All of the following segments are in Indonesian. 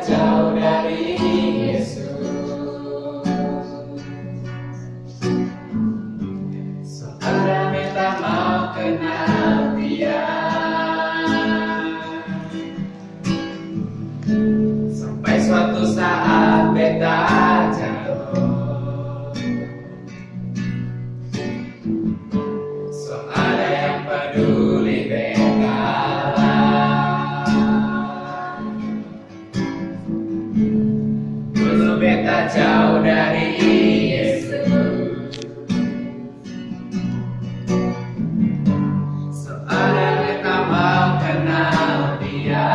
jauh dari Yesus. Mau kenal Sampai suatu saat kita jauh dari Yesus. Soalnya kita mau kenal dia.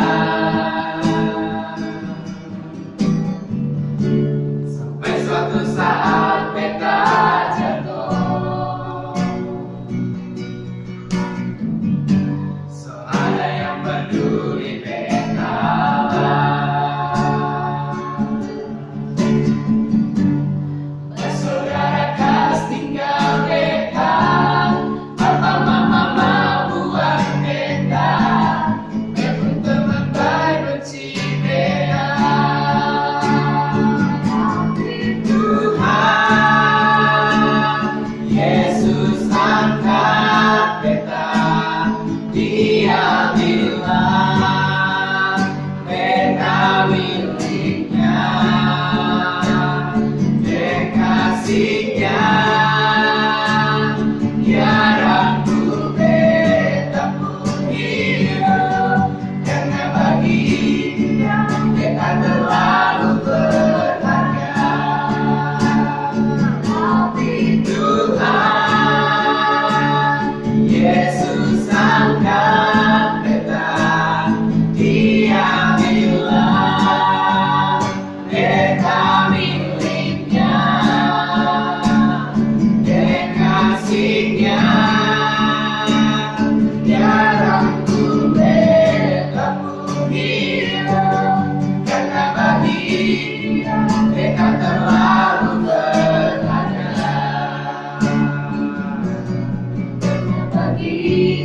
Sampai suatu saat kita jatuh. Soalnya yang peduli Yeah. kasihnya. Jarang ku bertemu dia Karena bagi dia Mereka terlalu berharga. Bagi dia